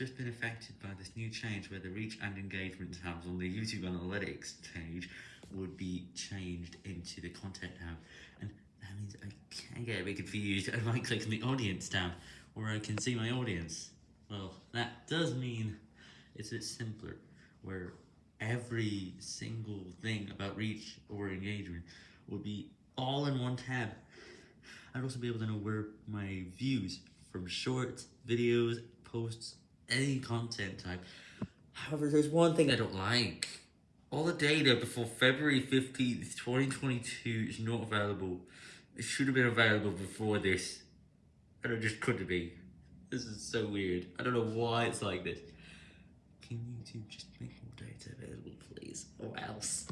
just been affected by this new change where the reach and engagement tabs on the YouTube Analytics page would be changed into the content tab. And that means I can get a bit confused. I might click on the audience tab where I can see my audience. Well, that does mean it's a bit simpler where every single thing about reach or engagement would be all in one tab. I'd also be able to know where my views from shorts, videos, posts, any content type. However, there's one thing I don't like. All the data before February 15th, 2022 is not available. It should have been available before this. And it just couldn't be. This is so weird. I don't know why it's like this. Can YouTube just make more data available, please? Or else.